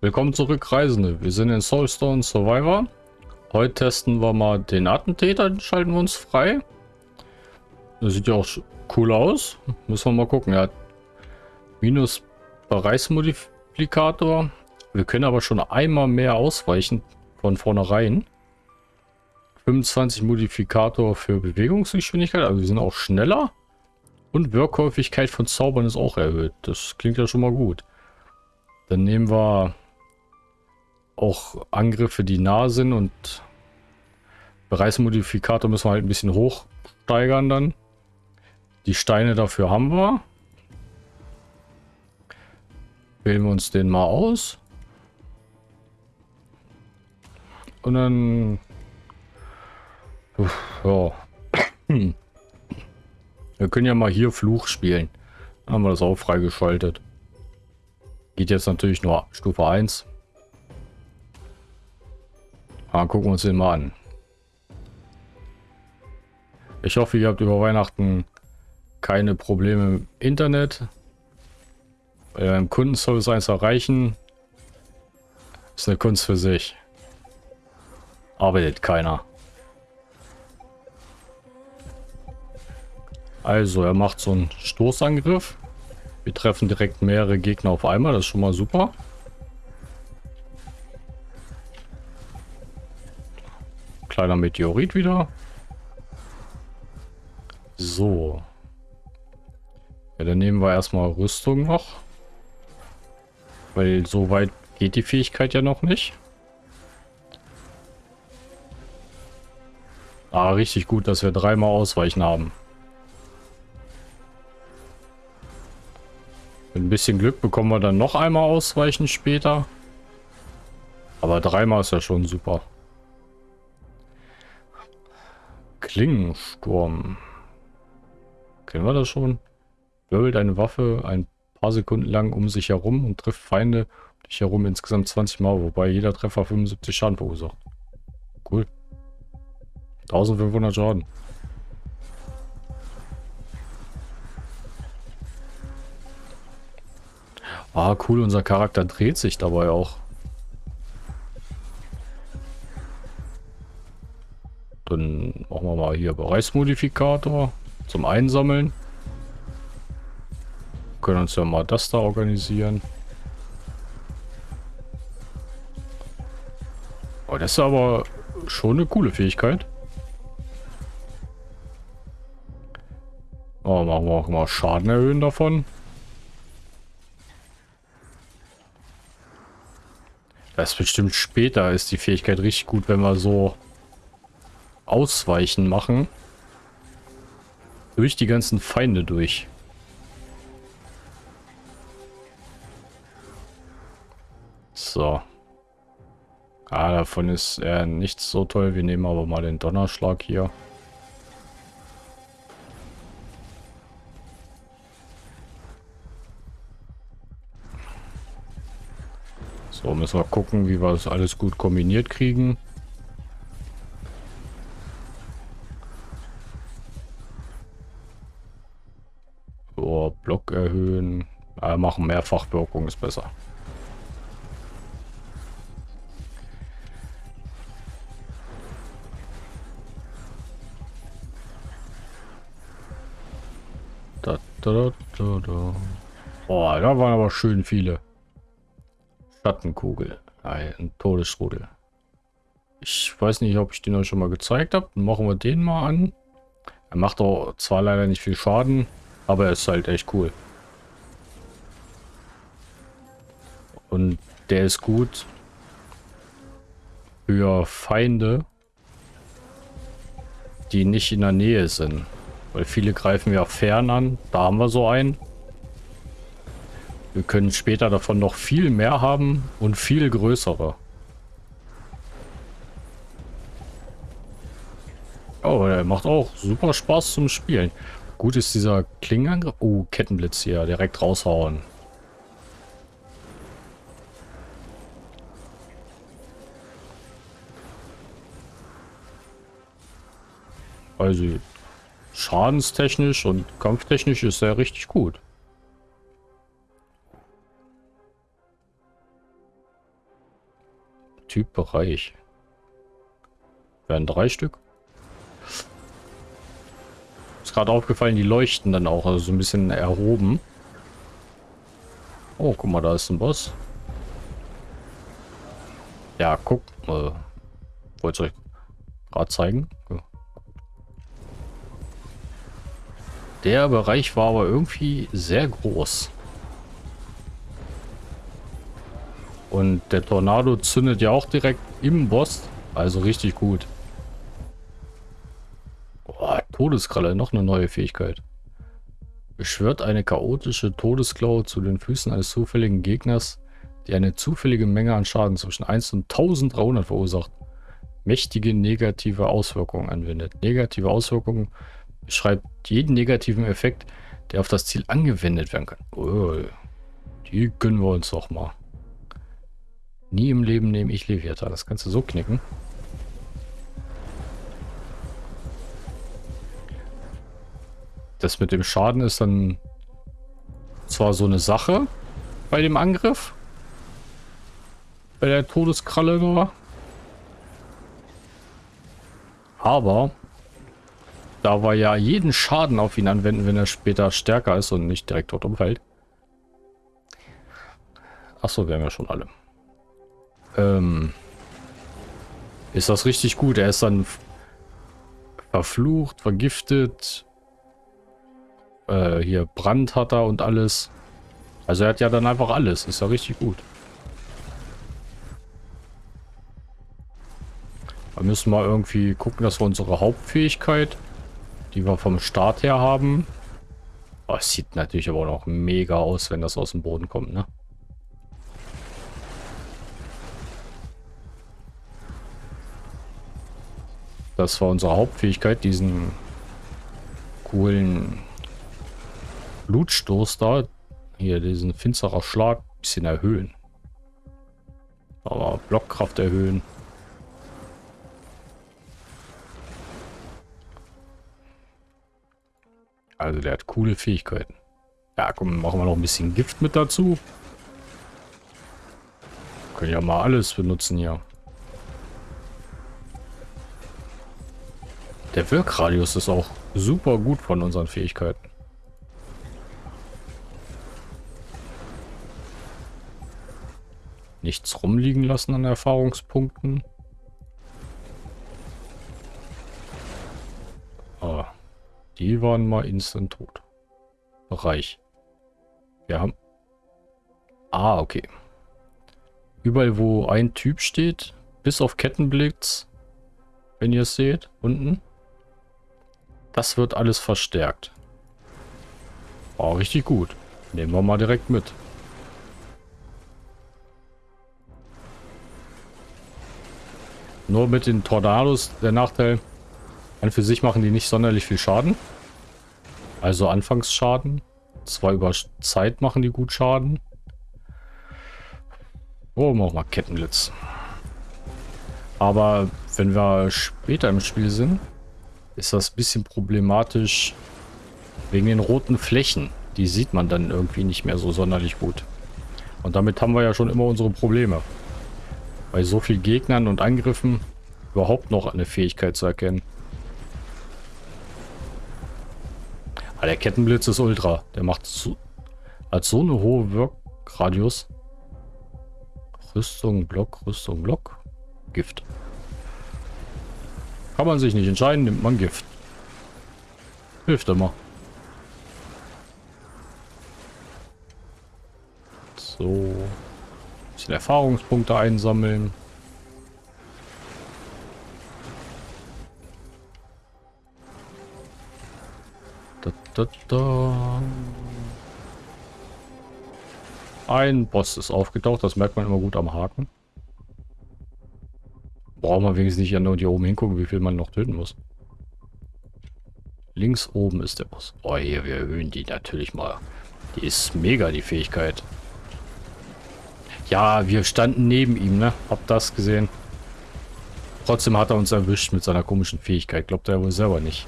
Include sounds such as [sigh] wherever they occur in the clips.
Willkommen zurück, Reisende. Wir sind in Soulstone Survivor. Heute testen wir mal den Attentäter, den schalten wir uns frei. Das sieht ja auch cool aus. Müssen wir mal gucken. Er hat minus Bereichsmodifikator. Wir können aber schon einmal mehr ausweichen von vornherein. 25 Modifikator für Bewegungsgeschwindigkeit, also wir sind auch schneller. Und Wirkhäufigkeit von Zaubern ist auch erhöht. Das klingt ja schon mal gut. Dann nehmen wir auch Angriffe, die nah sind und Bereichsmodifikator müssen wir halt ein bisschen hoch steigern dann. Die Steine dafür haben wir. Wählen wir uns den mal aus. Und dann... Ja. Wir können ja mal hier Fluch spielen. Dann haben wir das auch freigeschaltet. Geht jetzt natürlich nur Stufe 1. Ah, gucken wir uns den mal an. Ich hoffe, ihr habt über Weihnachten keine Probleme im Internet. Beim Kundenservice 1 erreichen ist eine Kunst für sich. Arbeitet keiner. Also, er macht so einen Stoßangriff. Wir treffen direkt mehrere Gegner auf einmal. Das ist schon mal super. Kleiner Meteorit wieder. So. Ja, dann nehmen wir erstmal Rüstung noch. Weil so weit geht die Fähigkeit ja noch nicht. Ah, richtig gut, dass wir dreimal ausweichen haben. Mit ein bisschen Glück bekommen wir dann noch einmal ausweichen später. Aber dreimal ist ja schon super. Klingensturm. Kennen wir das schon? Wirbelt eine Waffe ein paar Sekunden lang um sich herum und trifft Feinde um dich herum insgesamt 20 Mal, wobei jeder Treffer 75 Schaden verursacht. Cool. 1500 Schaden. Ah, cool, unser Charakter dreht sich dabei auch. Dann machen wir mal hier Bereichsmodifikator zum Einsammeln. können uns ja mal das da organisieren. Oh, das ist aber schon eine coole Fähigkeit. Oh, machen wir auch mal Schaden erhöhen davon. Das ist bestimmt später ist die Fähigkeit richtig gut, wenn wir so Ausweichen machen. Durch die ganzen Feinde durch. So. Ah, davon ist er nichts so toll. Wir nehmen aber mal den Donnerschlag hier. So, müssen wir gucken, wie wir das alles gut kombiniert kriegen. Machen Mehrfachwirkung ist besser. Da, da, da, da. Oh, da waren aber schön viele. Schattenkugel. Ein Todesrudel. Ich weiß nicht, ob ich den euch schon mal gezeigt habe. Dann machen wir den mal an. Er macht auch zwar leider nicht viel Schaden, aber er ist halt echt cool. Der ist gut für Feinde, die nicht in der Nähe sind. Weil viele greifen ja fern an. Da haben wir so einen. Wir können später davon noch viel mehr haben und viel größere. Oh, der macht auch super Spaß zum Spielen. Gut ist dieser Klingenangriff. Oh, Kettenblitz hier. Direkt raushauen. Also schadenstechnisch und kampftechnisch ist er richtig gut. Typ Bereich. Werden drei Stück. Ist gerade aufgefallen, die leuchten dann auch, also so ein bisschen erhoben. Oh, guck mal, da ist ein Boss. Ja, guck. Äh, Wollte ich euch gerade zeigen. Ja. Der Bereich war aber irgendwie sehr groß. Und der Tornado zündet ja auch direkt im Boss. Also richtig gut. Oh, Todeskralle, noch eine neue Fähigkeit. Beschwört eine chaotische Todesklaue zu den Füßen eines zufälligen Gegners, die eine zufällige Menge an Schaden zwischen 1 und 1300 verursacht. Mächtige negative Auswirkungen anwendet. Negative Auswirkungen beschreibt jeden negativen Effekt, der auf das Ziel angewendet werden kann. Oh, die gönnen wir uns doch mal. Nie im Leben nehme ich Leviathan. Das kannst du so knicken. Das mit dem Schaden ist dann zwar so eine Sache bei dem Angriff. Bei der Todeskralle. Aber da wir ja jeden Schaden auf ihn anwenden, wenn er später stärker ist und nicht direkt tot umfällt. Achso, wir haben ja schon alle. Ähm, ist das richtig gut. Er ist dann verflucht, vergiftet. Äh, hier Brand hat er und alles. Also er hat ja dann einfach alles. Ist ja richtig gut. Da müssen wir irgendwie gucken, dass wir unsere Hauptfähigkeit, die wir vom Start her haben. Oh, sieht natürlich aber noch mega aus, wenn das aus dem Boden kommt, ne? Das war unsere Hauptfähigkeit, diesen coolen Blutstoß da. Hier, diesen finsterer Schlag ein bisschen erhöhen. Aber Blockkraft erhöhen. Also der hat coole Fähigkeiten. Ja, komm, machen wir noch ein bisschen Gift mit dazu. Können ja mal alles benutzen hier. Der Wirkradius ist auch super gut von unseren Fähigkeiten. Nichts rumliegen lassen an Erfahrungspunkten. Die waren mal instant tot. Bereich. Wir haben... Ah, okay. Überall, wo ein Typ steht, bis auf Kettenblitz, wenn ihr es seht, unten, das wird alles verstärkt. Oh, richtig gut. Nehmen wir mal direkt mit. Nur mit den Tornados der Nachteil, an für sich machen die nicht sonderlich viel Schaden. Also Anfangsschaden. Zwar über Zeit machen die gut Schaden. Oh, machen wir mal Kettenblitz. Aber wenn wir später im Spiel sind, ist das ein bisschen problematisch wegen den roten Flächen. Die sieht man dann irgendwie nicht mehr so sonderlich gut. Und damit haben wir ja schon immer unsere Probleme. Bei so vielen Gegnern und Angriffen überhaupt noch eine Fähigkeit zu erkennen. Ah, der Kettenblitz ist ultra. Der macht so, hat so eine hohe Wirkradius. Rüstung, Block, Rüstung, Block. Gift. Kann man sich nicht entscheiden, nimmt man Gift. Hilft immer. So. Ein bisschen Erfahrungspunkte einsammeln. Da, da. Ein Boss ist aufgetaucht, das merkt man immer gut am Haken. Brauchen wir wenigstens nicht ja nur hier oben hingucken, wie viel man noch töten muss. Links oben ist der Boss. Oh, hier, wir erhöhen die natürlich mal. Die ist mega, die Fähigkeit. Ja, wir standen neben ihm, ne? Hab das gesehen. Trotzdem hat er uns erwischt mit seiner komischen Fähigkeit. Glaubt er wohl selber nicht.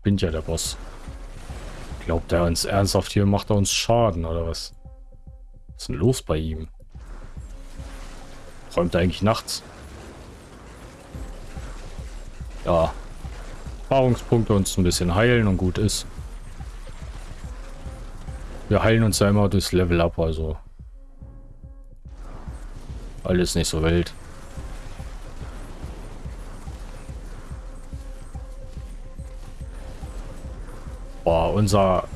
Spinnt ja der Boss. Glaubt er uns ernsthaft hier, macht er uns Schaden oder was? Was ist denn los bei ihm? Räumt er eigentlich nachts? Ja. Erfahrungspunkte uns ein bisschen heilen und gut ist. Wir heilen uns ja immer durchs Level up, also. Alles nicht so wild. Boah, unser...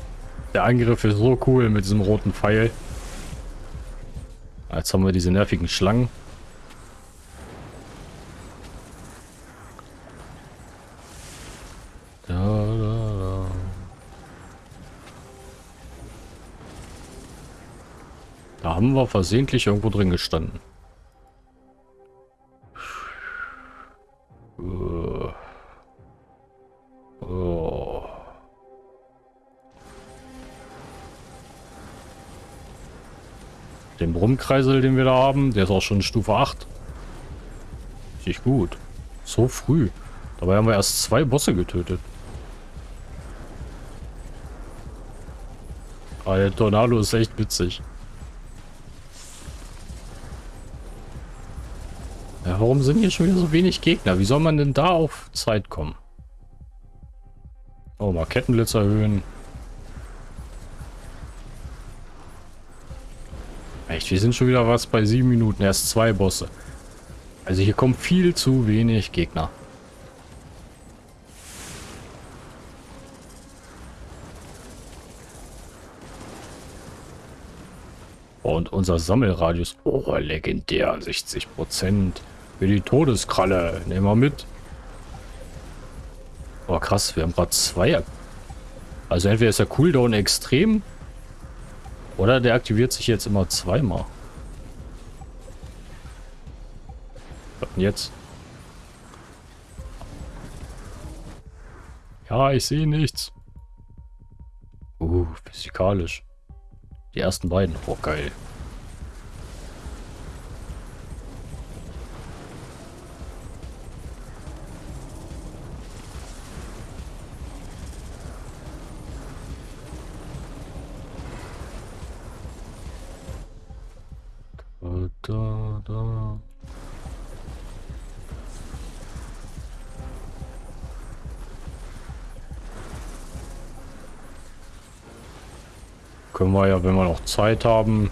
Der Angriff ist so cool mit diesem roten Pfeil. Jetzt haben wir diese nervigen Schlangen. Da, da, da. da haben wir versehentlich irgendwo drin gestanden. Den Brummkreisel, den wir da haben, der ist auch schon Stufe 8. Richtig gut. So früh. Dabei haben wir erst zwei Bosse getötet. Aber der Tornado ist echt witzig. Ja, warum sind hier schon wieder so wenig Gegner? Wie soll man denn da auf Zeit kommen? Oh, mal Kettenblitz erhöhen. Echt, wir sind schon wieder was bei sieben Minuten. Erst zwei Bosse. Also hier kommen viel zu wenig Gegner. Und unser Sammelradius. Oh, legendär. 60 Prozent. Für die Todeskralle. Nehmen wir mit. Oh, krass. Wir haben gerade zwei. Also entweder ist der Cooldown extrem oder der aktiviert sich jetzt immer zweimal. Was denn jetzt? Ja, ich sehe nichts. Uh, physikalisch. Die ersten beiden. Oh, geil. Da, da. Können wir ja, wenn wir noch Zeit haben,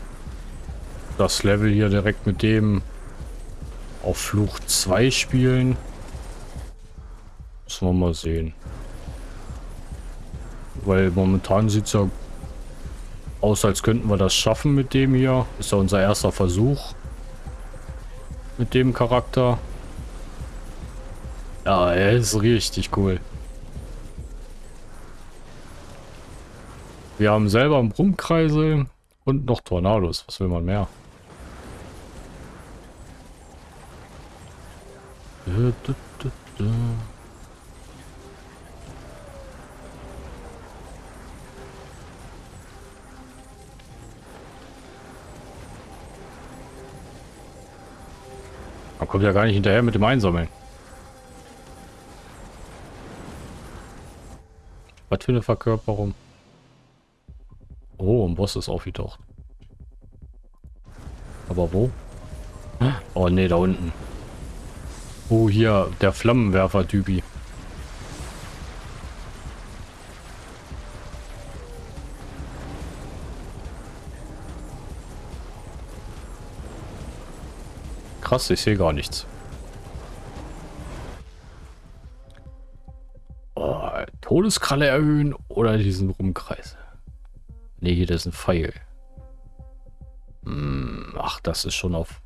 das Level hier direkt mit dem auf Fluch 2 spielen. Müssen wir mal sehen. Weil momentan sieht es ja aus, als könnten wir das schaffen mit dem hier. Ist ja unser erster Versuch mit dem Charakter. Ja, er ist richtig cool. Wir haben selber einen Brummkreisel und noch Tornados. Was will man mehr? Man kommt ja gar nicht hinterher mit dem Einsammeln. Was für eine Verkörperung. Oh, ein Boss ist aufgetaucht. Aber wo? Oh ne, da unten. Oh, hier, der Flammenwerfer-Typi. Krass, ich sehe gar nichts. Oh, Todeskralle erhöhen oder diesen Rumkreis. Ne, hier das ist ein Pfeil. Hm, ach, das ist schon auf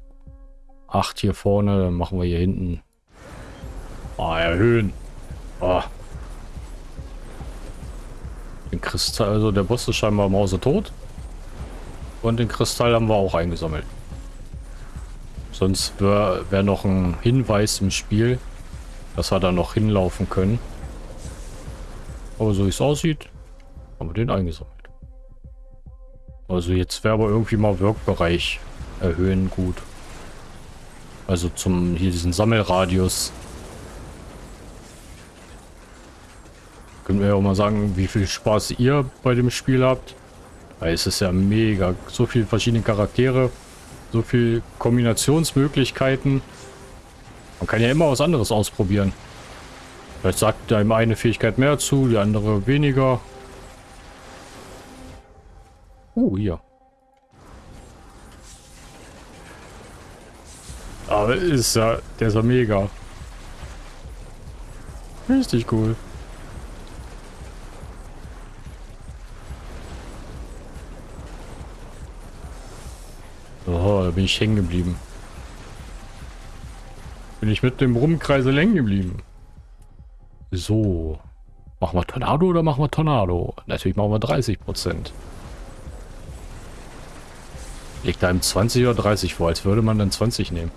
8 hier vorne. Dann machen wir hier hinten. Ah, erhöhen. Ah. Den Kristall, also der Boss ist scheinbar Mause tot. Und den Kristall haben wir auch eingesammelt. Sonst wäre wär noch ein Hinweis im Spiel, dass wir da noch hinlaufen können. Aber so wie es aussieht, haben wir den eingesammelt. Also jetzt wäre aber irgendwie mal Wirkbereich erhöhen gut. Also zum hier diesen Sammelradius. Könnt ihr ja auch mal sagen, wie viel Spaß ihr bei dem Spiel habt. Weil es ist ja mega. So viele verschiedene Charaktere. So viele Kombinationsmöglichkeiten. Man kann ja immer was anderes ausprobieren. Vielleicht sagt einem eine Fähigkeit mehr zu, die andere weniger. Oh, hier. Aber ist ja, der ist ja mega. Richtig cool. Bin ich hängen geblieben. Bin ich mit dem Rumkreisel hängen geblieben. So. Machen wir Tornado oder machen wir Tornado? Natürlich machen wir 30 Prozent. Liegt im 20 oder 30 vor, als würde man dann 20 nehmen.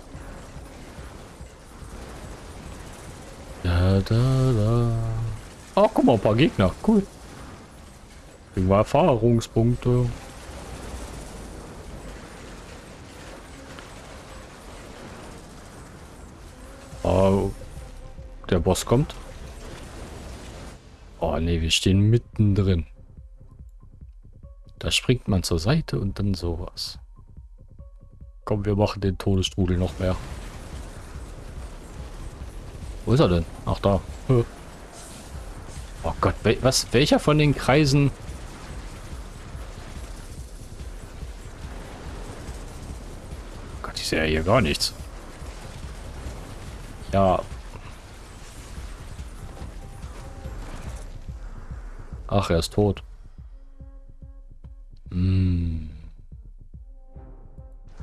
Da, da, da. Oh, guck mal, ein paar Gegner. Cool. Kriegen wir Erfahrungspunkte. Oh, der Boss kommt. Oh ne, wir stehen mittendrin. Da springt man zur Seite und dann sowas. Komm, wir machen den Todesstrudel noch mehr. Wo ist er denn? Ach, da. Oh Gott, was? Welcher von den Kreisen... Gott, ich sehe ja hier gar nichts. Ja. Ach, er ist tot. Hm.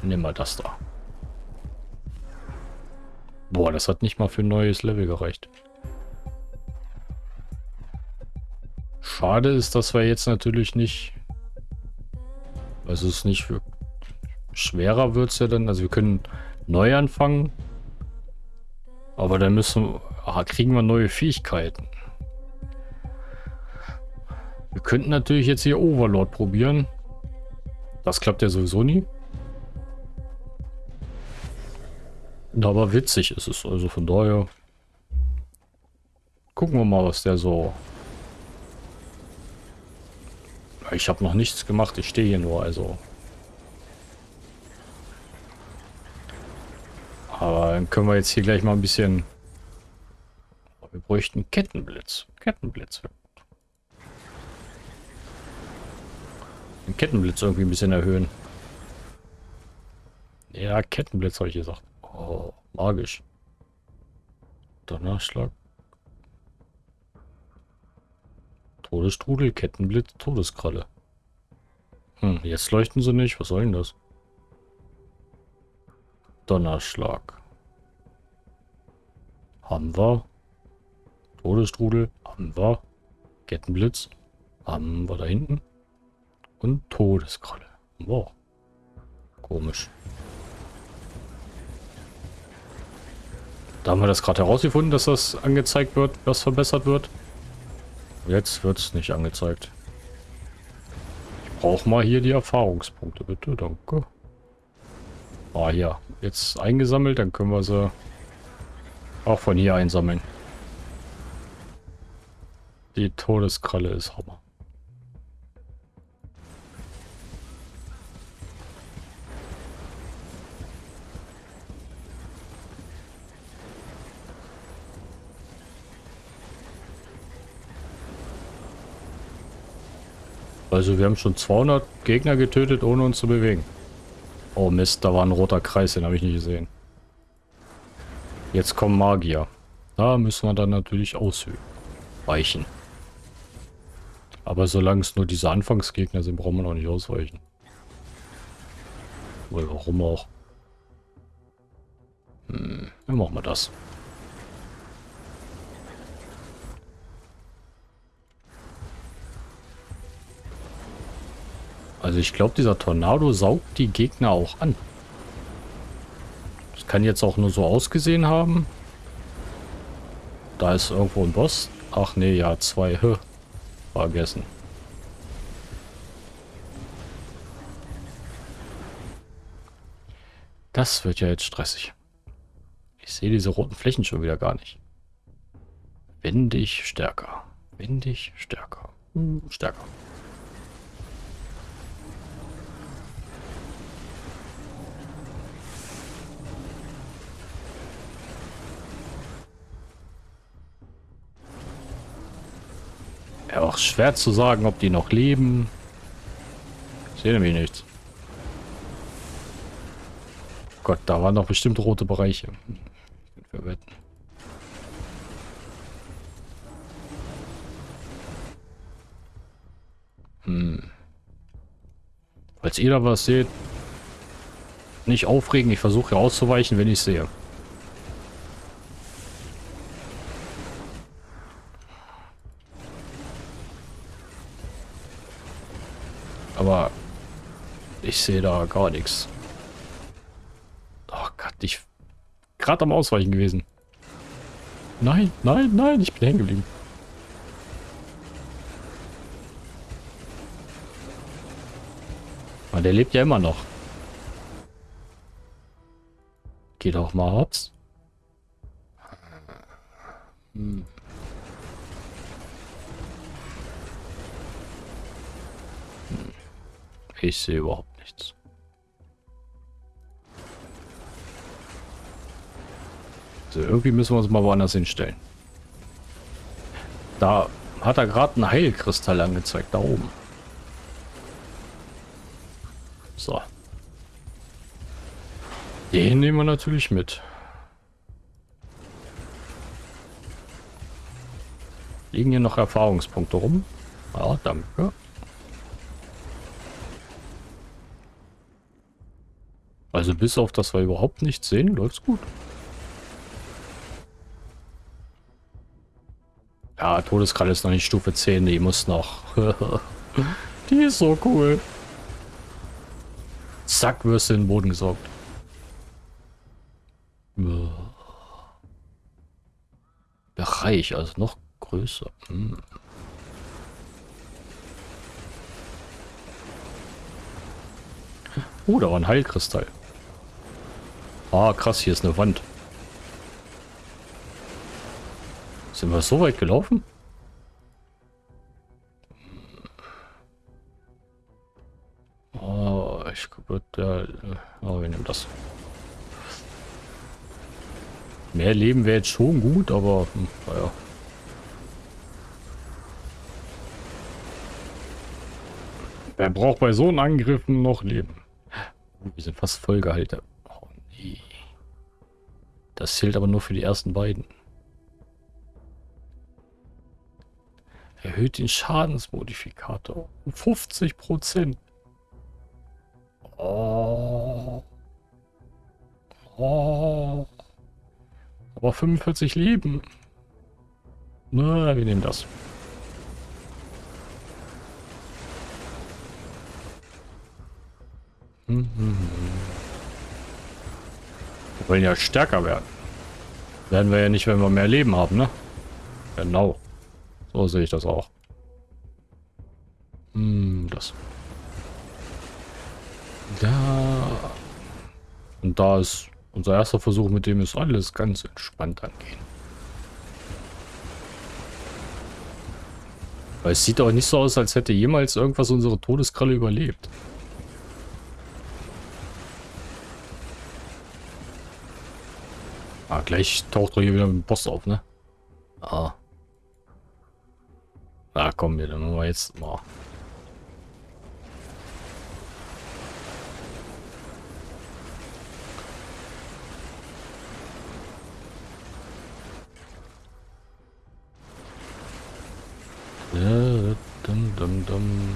Nimm mal das da. Boah, das hat nicht mal für ein neues Level gereicht. Schade ist, dass wir jetzt natürlich nicht... Also es ist nicht für... Schwerer wird es ja dann. Also wir können neu anfangen. Aber dann müssen... Ah, kriegen wir neue Fähigkeiten. Wir könnten natürlich jetzt hier Overlord probieren. Das klappt ja sowieso nie. Aber witzig ist es. Also von daher... Gucken wir mal, was der so... Ich habe noch nichts gemacht. Ich stehe hier nur, also... Aber dann können wir jetzt hier gleich mal ein bisschen... Wir bräuchten Kettenblitz. Kettenblitz. Den Kettenblitz irgendwie ein bisschen erhöhen. Ja, Kettenblitz habe ich gesagt. Oh, magisch. Donnerschlag. Todesstrudel, Kettenblitz, Todeskralle. Hm, jetzt leuchten sie nicht. Was soll denn das? Donnerschlag. Haben wir. Todesstrudel. Haben wir. Kettenblitz. Haben wir da hinten. Und Todeskralle. Wow. Komisch. Da haben wir das gerade herausgefunden, dass das angezeigt wird, was verbessert wird. Jetzt wird es nicht angezeigt. Ich brauche mal hier die Erfahrungspunkte, bitte. Danke. Ah, hier. Jetzt eingesammelt, dann können wir sie auch von hier einsammeln. Die Todeskralle ist Hammer. Also wir haben schon 200 Gegner getötet, ohne uns zu bewegen. Oh Mist, da war ein roter Kreis, den habe ich nicht gesehen. Jetzt kommen Magier. Da müssen wir dann natürlich ausweichen. Aber solange es nur diese Anfangsgegner sind, brauchen wir noch nicht ausweichen. Oder warum auch? Hm, dann machen wir das. Also ich glaube, dieser Tornado saugt die Gegner auch an. Das kann jetzt auch nur so ausgesehen haben. Da ist irgendwo ein Boss. Ach nee, ja, zwei. Hö. Vergessen. Das wird ja jetzt stressig. Ich sehe diese roten Flächen schon wieder gar nicht. Wende ich stärker. Windig, stärker. Hm, stärker. Auch schwer zu sagen, ob die noch leben. Ich sehe nämlich nichts. Gott, da waren doch bestimmt rote Bereiche. Wir wetten. Hm. Falls ihr da was seht, nicht aufregen. Ich versuche auszuweichen, wenn ich sehe. Aber ich sehe da gar nichts. Oh Gott, ich gerade am Ausweichen gewesen. Nein, nein, nein, ich bin hängen geblieben. Aber der lebt ja immer noch. Geht auch mal hops. Hm. Ich sehe überhaupt nichts. So, irgendwie müssen wir uns mal woanders hinstellen. Da hat er gerade einen Heilkristall angezeigt, da oben. So. Den nehmen wir natürlich mit. Liegen hier noch Erfahrungspunkte rum? Ja, danke. Also bis auf das wir überhaupt nichts sehen, läuft's gut. Ja, Todeskralle ist noch nicht Stufe 10, die muss noch. [laughs] die ist so cool. Zack, wirst du in den Boden gesaugt. Bereich, also noch größer. Hm. Oh, da war ein Heilkristall. Ah, krass, hier ist eine Wand. Sind wir so weit gelaufen? Oh, ich glaube, oh, wir nehmen das. Mehr Leben wäre jetzt schon gut, aber hm, naja. Wer braucht bei so einem Angriffen noch Leben? Wir sind fast vollgehalten. Oh nee. Das zählt aber nur für die ersten beiden. Erhöht den Schadensmodifikator um 50 Prozent. Oh. Oh. Aber 45 Leben. Na, wir nehmen das. Mhm. Wollen ja stärker werden. Werden wir ja nicht, wenn wir mehr Leben haben, ne? Genau. So sehe ich das auch. Hm, das. Da. Und da ist unser erster Versuch, mit dem ist alles ganz entspannt angehen. Weil es sieht auch nicht so aus, als hätte jemals irgendwas unsere Todeskralle überlebt. Ah, gleich taucht er hier wieder mit dem Boss auf, ne? Ah. Na komm, wir dann machen wir jetzt mal. Ja, dum, dum, dum.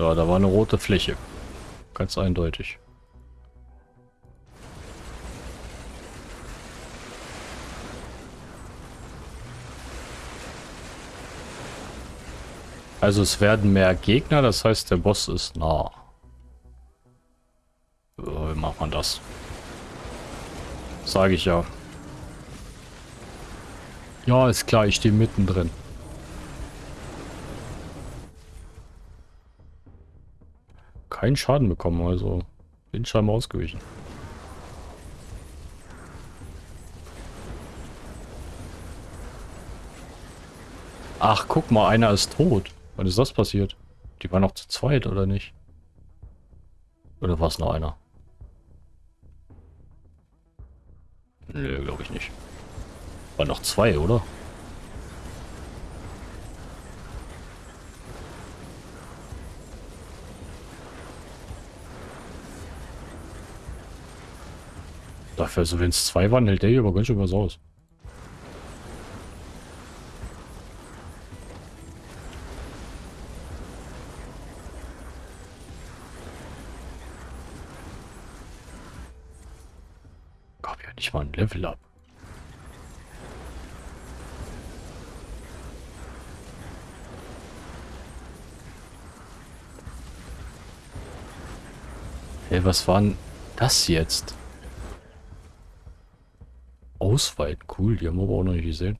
Ja, da war eine rote Fläche. Ganz eindeutig. Also es werden mehr Gegner, das heißt der Boss ist nah. wie macht man das? Sage ich ja. Ja, ist klar, ich stehe mittendrin. Keinen Schaden bekommen, also bin scheinbar ausgewichen. Ach, guck mal, einer ist tot. Wann ist das passiert? Die war noch zu zweit, oder nicht? Oder war es noch einer? Nö, glaube ich nicht. War noch zwei, oder? Dafür, also wenn es zwei waren, hält der hier aber ganz schön was aus. Gab ja nicht mal ein Level up. Hey, was war denn das jetzt? Ausweiten, cool, die haben wir aber auch noch nicht gesehen.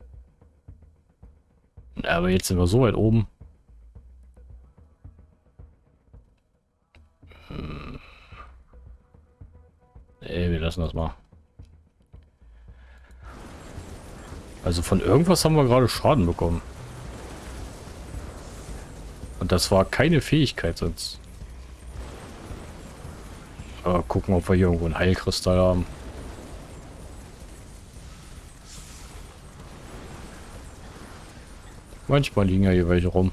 Aber jetzt sind wir so weit oben. Hm. Nee, wir lassen das mal. Also von irgendwas haben wir gerade Schaden bekommen. Und das war keine Fähigkeit sonst. Aber gucken, ob wir hier irgendwo einen Heilkristall haben. Manchmal liegen ja hier welche rum.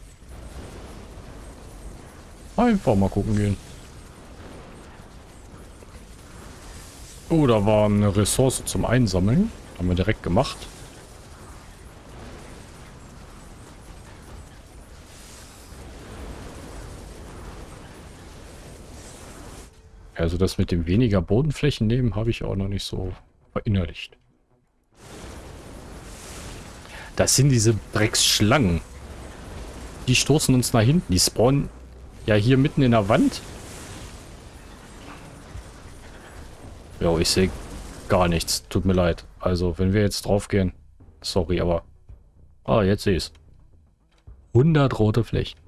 Einfach mal gucken gehen. Oh, da war eine Ressource zum Einsammeln. Haben wir direkt gemacht. Also das mit dem weniger Bodenflächen nehmen habe ich auch noch nicht so verinnerlicht. Das sind diese Drecksschlangen. Die stoßen uns nach hinten. Die spawnen ja hier mitten in der Wand. Ja, ich sehe gar nichts. Tut mir leid. Also, wenn wir jetzt drauf gehen. Sorry, aber... Ah, jetzt sehe ich es. 100 rote Flächen.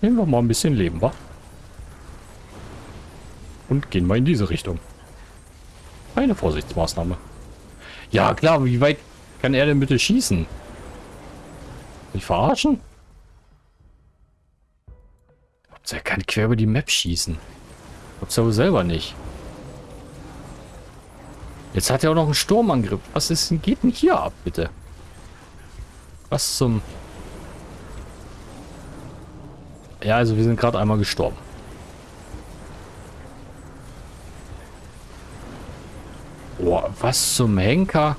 Nehmen wir mal ein bisschen Leben, wa? Und gehen wir in diese Richtung. Eine Vorsichtsmaßnahme. Ja, klar, wie weit kann er denn bitte schießen? Mich verarschen? Er kann quer über die Map schießen. Aber selber nicht. Jetzt hat er auch noch einen Sturmangriff. Was ist denn, geht denn hier ab, bitte? Was zum... Ja, also wir sind gerade einmal gestorben. Boah, was zum Henker?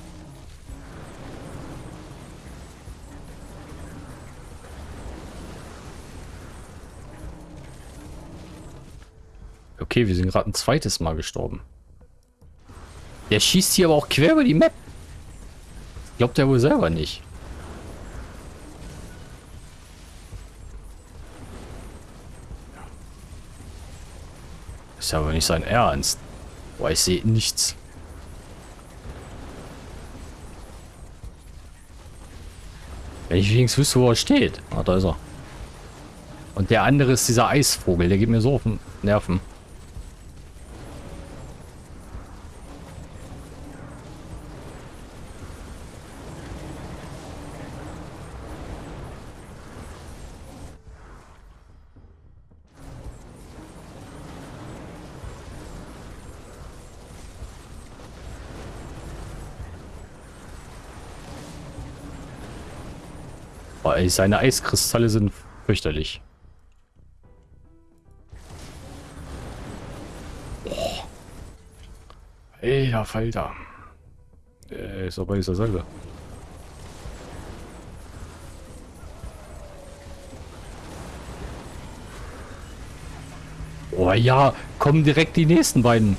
Okay, wir sind gerade ein zweites Mal gestorben. Der schießt hier aber auch quer über die Map. Glaubt er wohl selber nicht. Ist aber nicht sein Ernst. Boah, ich sehe nichts. Wenn ich wenigstens wüsste, wo er steht. Ah, da ist er. Und der andere ist dieser Eisvogel. Der geht mir so auf den Nerven. Ey, seine Eiskristalle sind fürchterlich. Boah. Alter Falter. Äh, ist aber dieser selbe. Oh ja, kommen direkt die nächsten beiden.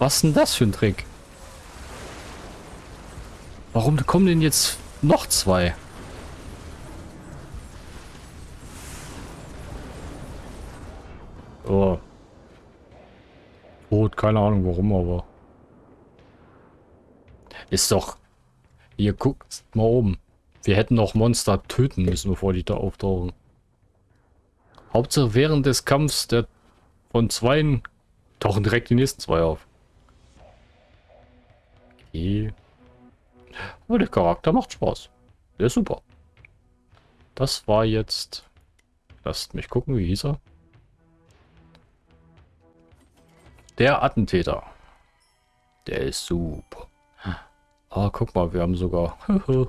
Was denn das für ein Trick? Warum kommen denn jetzt noch zwei? Oh. Tot, keine Ahnung warum, aber. Ist doch. Ihr guckt mal oben. Wir hätten auch Monster töten müssen, bevor die da auftauchen. Hauptsache während des Kampfs der von zweien tauchen direkt die nächsten zwei auf. Okay. Aber der Charakter macht Spaß. Der ist super. Das war jetzt... Lasst mich gucken, wie hieß er? Der Attentäter. Der ist super. Ah, guck mal, wir haben sogar... [laughs] haben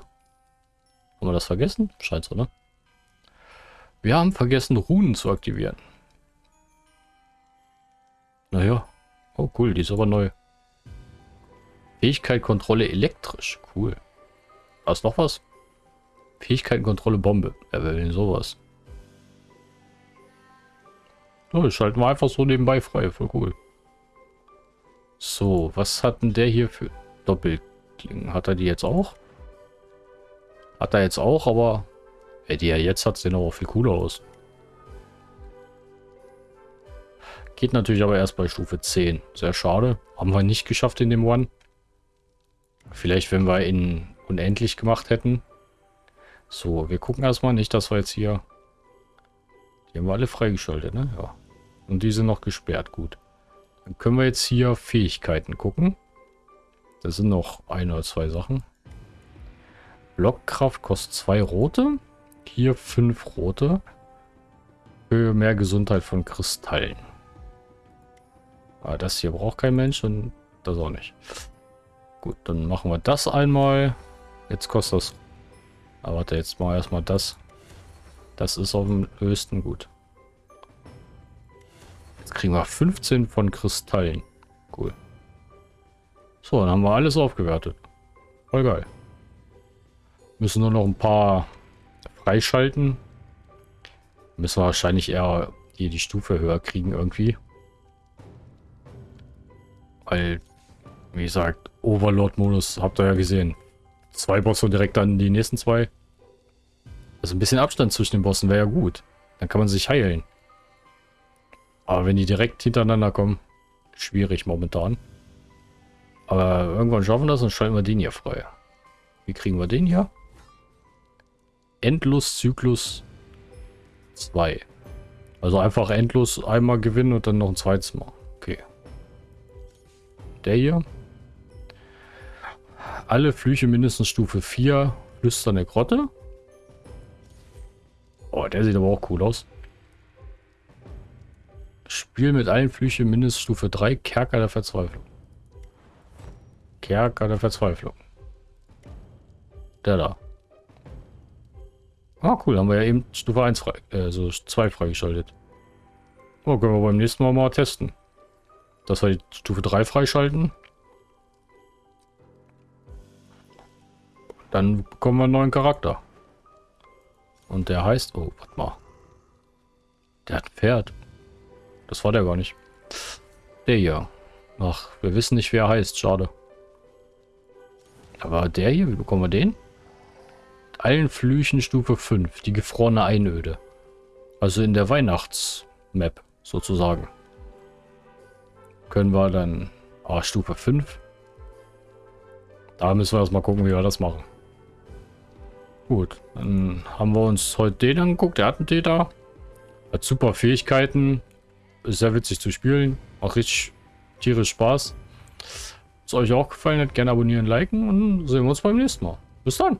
wir das vergessen? Scheint so, ne? Wir haben vergessen, Runen zu aktivieren. Naja. Oh, cool, die ist aber neu. Fähigkeit, Kontrolle elektrisch. Cool. Was noch was? Fähigkeit, Kontrolle, Bombe. Wer will denn sowas? Oh, das schalten wir einfach so nebenbei frei. Voll cool. So, was hat denn der hier für Doppelklingen? Hat er die jetzt auch? Hat er jetzt auch, aber ja, die er jetzt hat, sehen aber viel cooler aus. Geht natürlich aber erst bei Stufe 10. Sehr schade. Haben wir nicht geschafft in dem One. Vielleicht, wenn wir ihn unendlich gemacht hätten. So, wir gucken erstmal nicht, dass wir jetzt hier... Die haben wir alle freigeschaltet, ne? Ja. Und die sind noch gesperrt, gut. Dann können wir jetzt hier Fähigkeiten gucken. Das sind noch ein oder zwei Sachen. Blockkraft kostet zwei rote. Hier fünf rote. Für mehr Gesundheit von Kristallen. Aber ah, das hier braucht kein Mensch und das auch nicht. Gut, dann machen wir das einmal. Jetzt kostet das... Aber warte, jetzt mal erstmal das. Das ist auf dem höchsten gut. Jetzt kriegen wir 15 von Kristallen. Cool. So, dann haben wir alles aufgewertet. Voll geil. Müssen nur noch ein paar freischalten. Müssen wir wahrscheinlich eher hier die Stufe höher kriegen irgendwie. Weil, wie gesagt, Overlord-Modus habt ihr ja gesehen. Zwei Bosse direkt dann die nächsten zwei. Also ein bisschen Abstand zwischen den Bossen wäre ja gut. Dann kann man sich heilen. Aber wenn die direkt hintereinander kommen, schwierig momentan. Aber irgendwann schaffen wir das und schalten wir den hier frei. Wie kriegen wir den hier? Endlos-Zyklus 2. Also einfach endlos einmal gewinnen und dann noch ein zweites Mal. Okay. Der hier. Alle Flüche mindestens Stufe 4. Flüsternde Grotte. Oh, der sieht aber auch cool aus. Spiel mit allen Flüchen mindestens Stufe 3. Kerker der Verzweiflung. Kerker der Verzweiflung. Der da. Ah, cool. Haben wir ja eben Stufe 1 frei, äh, so 2 freigeschaltet. Oh, können wir beim nächsten Mal mal testen. Dass wir die Stufe 3 freischalten. Dann bekommen wir einen neuen Charakter. Und der heißt... Oh, warte mal. Der hat ein Pferd. Das war der gar nicht. Der hier. Ach, wir wissen nicht, wer er heißt. Schade. Aber der hier, wie bekommen wir den? allen Flüchen Stufe 5, die gefrorene Einöde. Also in der Weihnachtsmap sozusagen. Können wir dann ah, Stufe 5. Da müssen wir erstmal gucken, wie wir das machen. Gut, dann haben wir uns heute den angeguckt, der Attentäter. Hat super Fähigkeiten. Sehr witzig zu spielen. Auch richtig tierisch Spaß. Wenn es euch auch gefallen hat, gerne abonnieren, liken und sehen wir uns beim nächsten Mal. Bis dann.